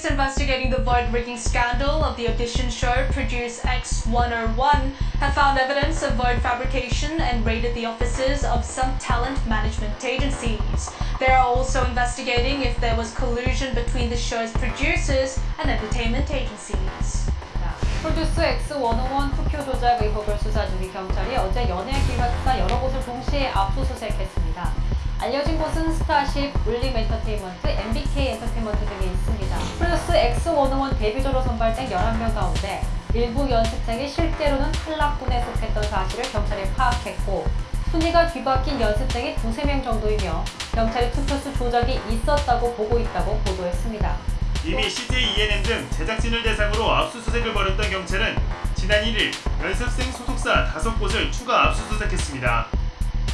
Police investigating the vote rigging scandal of the audition show Produce X101 have found evidence of vote fabrication and raided the offices of some talent management agencies. They are also investigating if there was collusion between the show's producers and entertainment agencies. 프로듀스 X101 투표 조작 의혹을 수사 중인 경찰이 어제 연예 기획사 여러 곳을 동시에 압수수색했습니다. 알려진 곳은 스타쉽, 울림 엔터테인먼트, MBK 엔터테인먼트 등에 있습니다. 프로듀스 X101 데뷔조로 선발된 11명 가운데 일부 연습생이 실제로는 탈락군에 속했던 사실을 경찰이 파악했고 순위가 뒤바뀐 연습생이 두세 명 정도이며 경찰이 투표수 조작이 있었다고 보고 있다고 보도했습니다. 이미 CJ ENM 등 제작진을 대상으로 압수수색을 벌였던 경찰은 지난 1일 연습생 소속사 5곳을 추가 압수수색했습니다.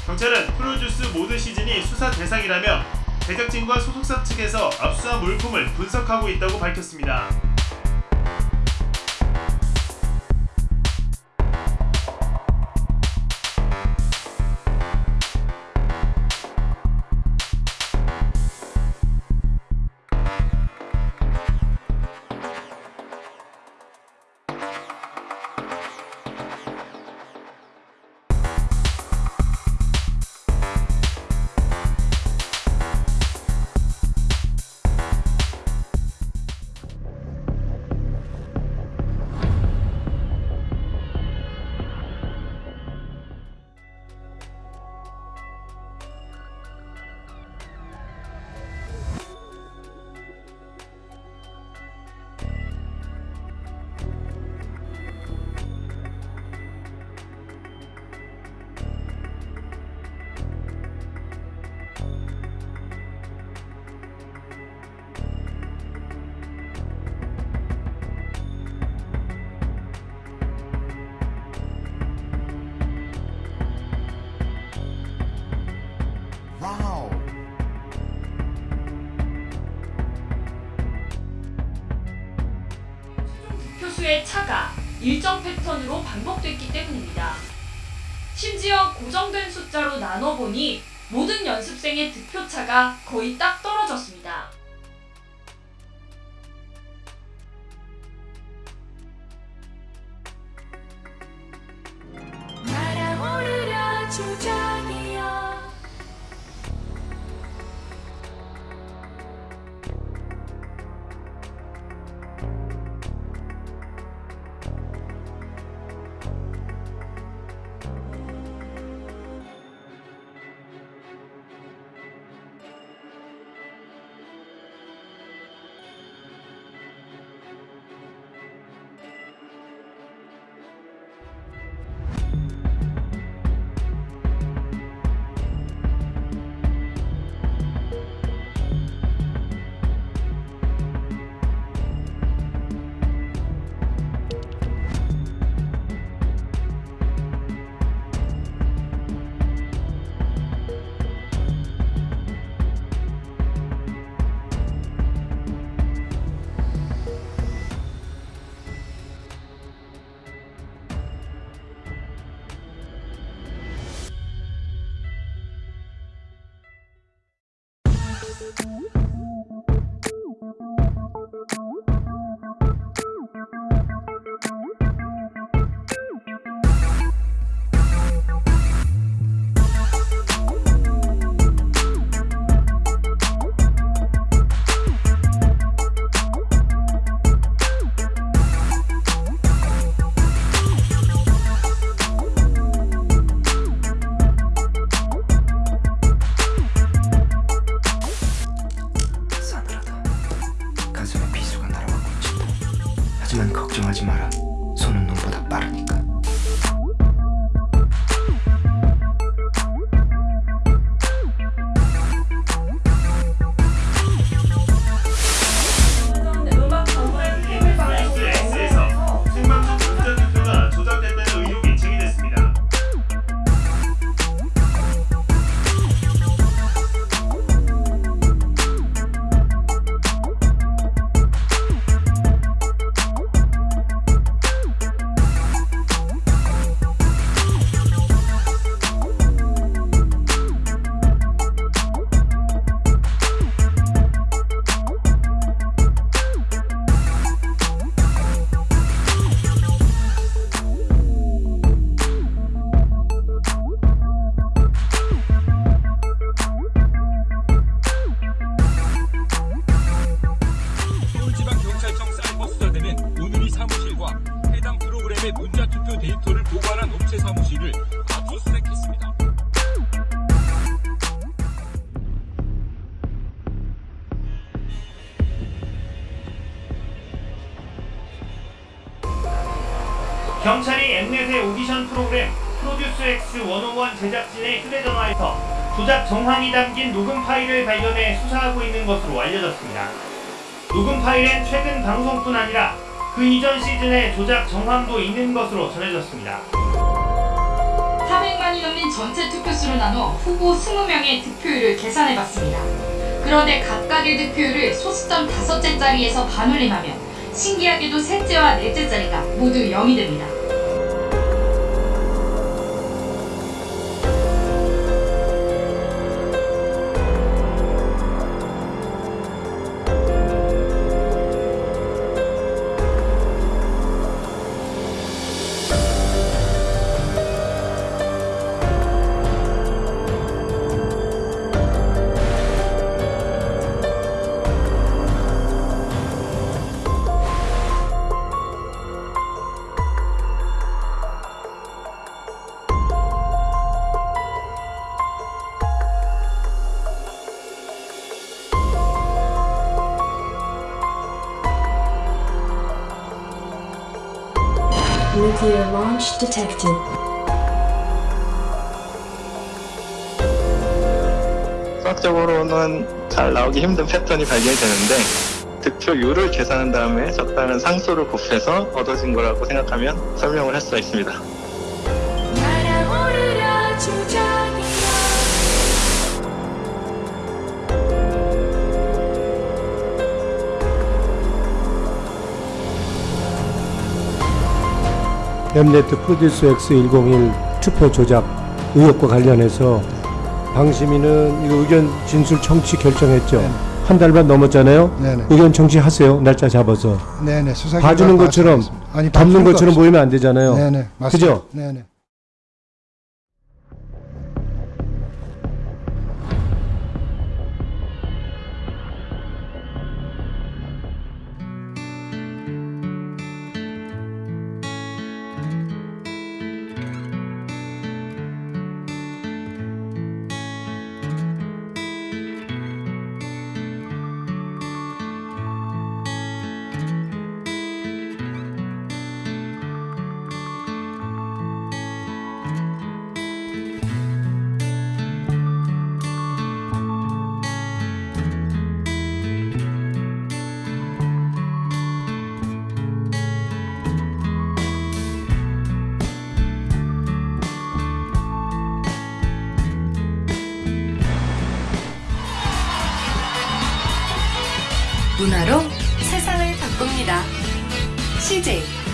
경찰은 프로듀스 모든 시즌이 수사 대상이라며 제작진과 소속사 측에서 압수한 물품을 분석하고 있다고 밝혔습니다. 일정 패턴으로 반복됐기 때문입니다. 심지어 고정된 숫자로 나눠보니 모든 연습생의 득표차가 거의 딱 경찰의 문자 투표 데이터를 보관한 업체 사무실을 압수수색했습니다. 경찰이 엠넷의 오디션 프로그램 프로듀스 X 101 제작진의 휴대전화에서 조작 정황이 담긴 녹음 파일을 발견해 수사하고 있는 것으로 알려졌습니다. 녹음 파일엔 최근 방송뿐 아니라 그 이전 시즌의 조작 정황도 있는 것으로 전해졌습니다. 400만이 넘는 전체 투표수를 나눠 후보 20명의 득표율을 계산해봤습니다. 그런데 각각의 득표율을 소수점 다섯째 자리에서 반올림하면 신기하게도 셋째와 넷째 자리가 모두 0이 됩니다. Launch detected. 수학적으로는 잘 나오기 힘든 패턴이 발견이 되는데 득표율을 계산한 다음에 적당한 상수를 곱해서 얻어진 거라고 생각하면 설명을 할 수가 있습니다. 날아오르려 엠네트 프로듀스 X101 투표 조작 의혹과 관련해서 방심위는 이거 의견 진술 청취 결정했죠. 한달반 넘었잖아요. 네네. 의견 청취하세요. 날짜 잡아서. 네네. 수사 봐주는 것처럼. 아니, 덮는 것처럼 없어요. 보이면 안 되잖아요. 네네. 맞습니다. 그죠? 네네. 문화로 세상을 바꿉니다. CJ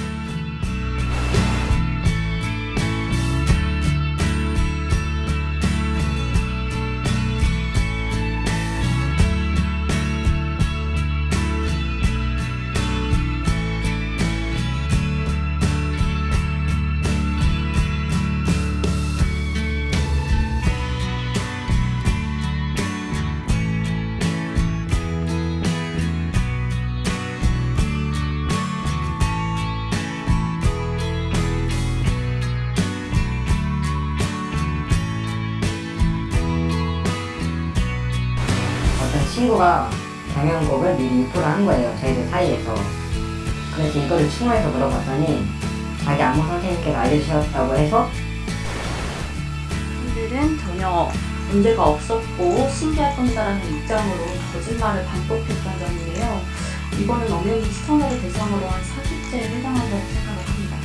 친구가 경영곡을 미리 유포를 한 거예요. 저희들 사이에서. 그래서 이거를 충고해서 물어봤더니 자기 안무 선생님께서 알려주셨다고 해서 분들은 전혀 문제가 없었고 신기할 뿐이다라는 입장으로 거짓말을 반복했던 점인데요. 이거는 엄연히 시청자를 대상으로 한 사기죄에 해당한다고 생각을 합니다.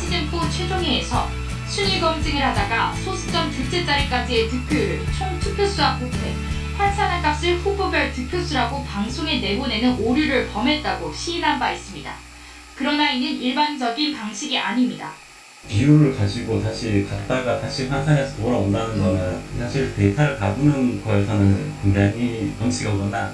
시즌4 최종회에서 순위 검증을 하다가 소수점 둘째 자리까지의 득표율을 총 투표수와 곱해 환산한 값을 후보별 득표수라고 방송에 내보내는 오류를 범했다고 시인한 바 있습니다. 그러나 이는 일반적인 방식이 아닙니다. 비율을 가지고 다시 갔다가 다시 환산해서 돌아온다는 거는 사실 데이터를 가두는 거에서는 굉장히 범칙이 오거나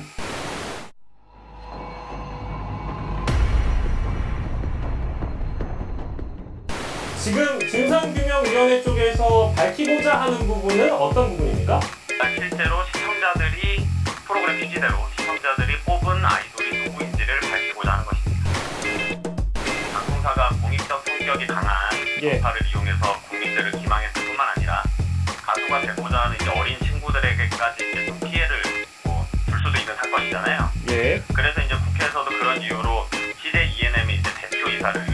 지금 진상규명위원회 쪽에서 밝히고자 하는 부분은 어떤 부분입니까? 실제로 취지대로 시청자들이 뽑은 아이돌이 누구인지를 밝히고자 하는 것입니다. 방송사가 공익 예. 전파를 이용해서 국민들을 기망했을 뿐만 아니라 가수가 되고자 하는 이제 어린 친구들에게까지 이제 좀 피해를 뭐 줄 수도 있는 사건이잖아요. 예. 그래서 이제 국회에서도 그런 이유로 CJ ENM의 이제 대표이사를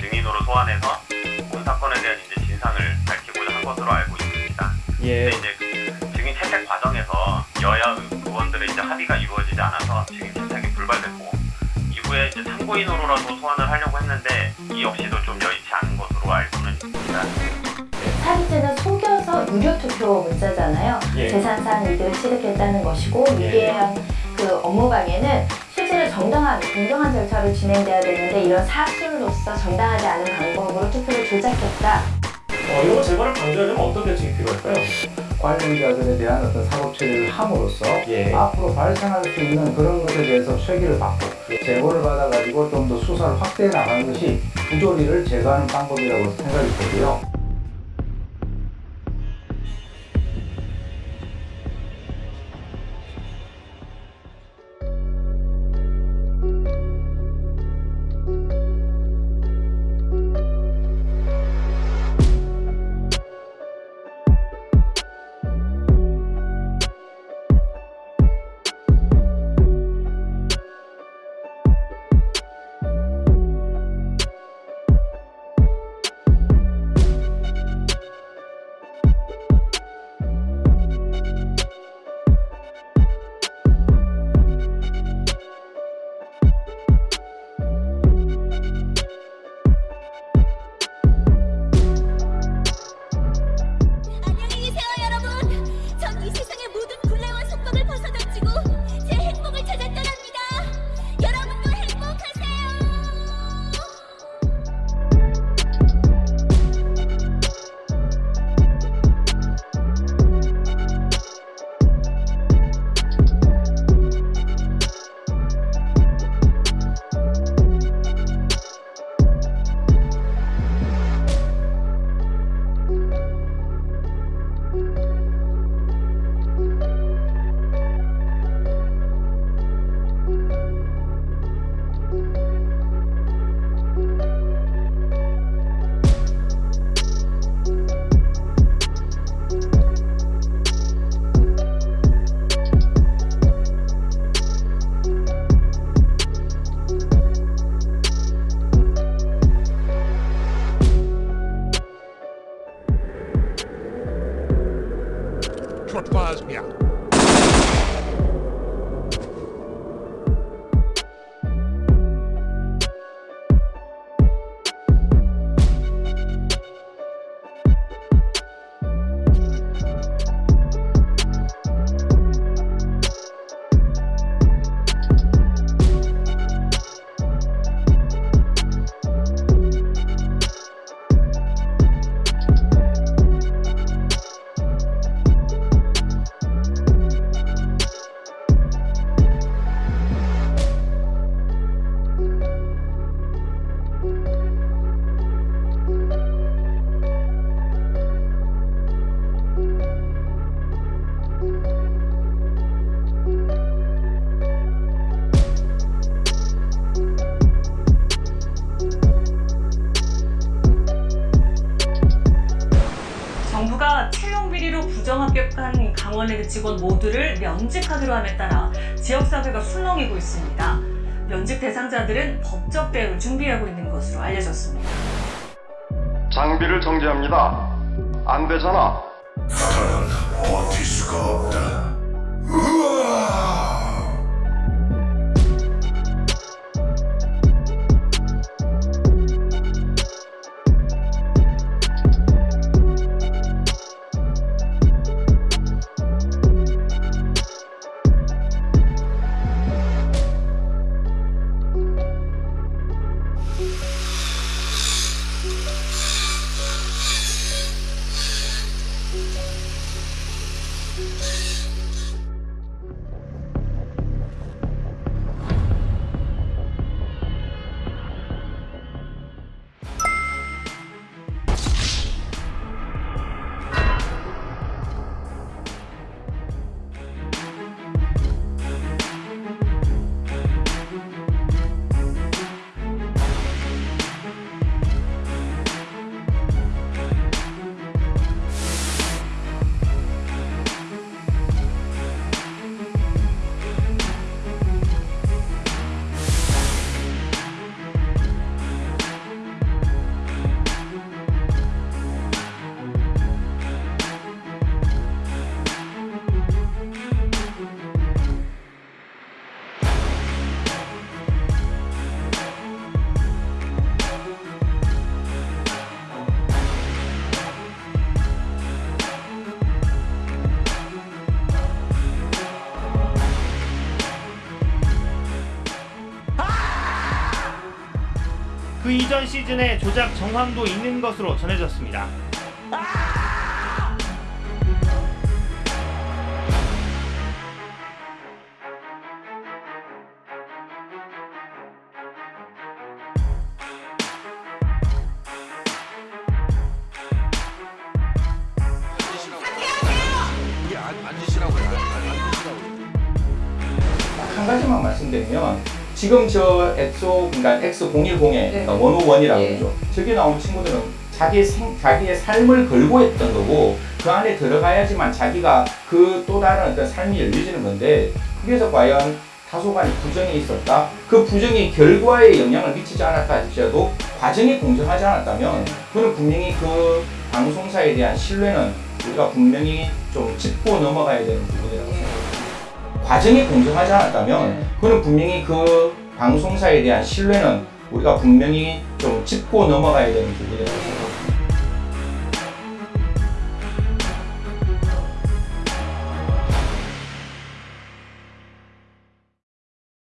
증인으로 소환해서 본 사건에 대한 이제 진상을 밝히고자 한 것으로 알고 있습니다. 예. 근데 이제 합의가 이루어지지 않아서 채택이 불발됐고 이후에 이제 참고인으로라도 소환을 하려고 했는데 이 역시도 좀 여의치 않은 것으로 알고는 있습니다. 사기죄는 속여서 유료 투표 문자잖아요. 예. 재산상 이득을 취득했다는 것이고 유리한 그 업무방해는 실제로 정당한 공정한 절차로 진행돼야 되는데 이런 사술로서 정당하지 않은 방법으로 투표를 조작했다. 어, 이런 거 재발을 방지하려면 어떤 대책이 필요할까요? 관련자들에 대한 어떤 사법 처리를 함으로써 예. 앞으로 발생할 수 있는 그런 것에 대해서 쇄기를 받고 제보를 받아가지고 좀 더 수사를 확대해 나가는 것이 부조리를 제거하는 방법이라고 생각이 되고요. 강원랜드 직원 모두를 면직하기로 함에 따라 지역사회가 술렁이고 있습니다. 면직 대상자들은 법적 대응을 준비하고 있는 것으로 알려졌습니다. 장비를 정지합니다. 안 되잖아. 버틸 수가 없다. 이전 시즌에 조작 정황도 있는 것으로 전해졌습니다. 지금 저 엑소 그러니까 X010에 그러니까 101이라고 그러죠. 저기 나온 친구들은 자기 생, 자기의 삶을 걸고 했던 거고 그 안에 들어가야지만 자기가 그 또 다른 어떤 삶이 열려지는 건데 그래서 과연 다소간의 부정이 있었다. 그 부정이 결과에 영향을 미치지 않았다 할지라도 과정이 공정하지 않았다면 그는 분명히 그 방송사에 대한 신뢰는 우리가 분명히 좀 짚고 넘어가야 되는 부분이라고 생각합니다. 과정이 공정하지 않았다면 그는 분명히 그 방송사에 대한 신뢰는 우리가 분명히 좀 짚고 넘어가야 되는 부분이라고 생각합니다.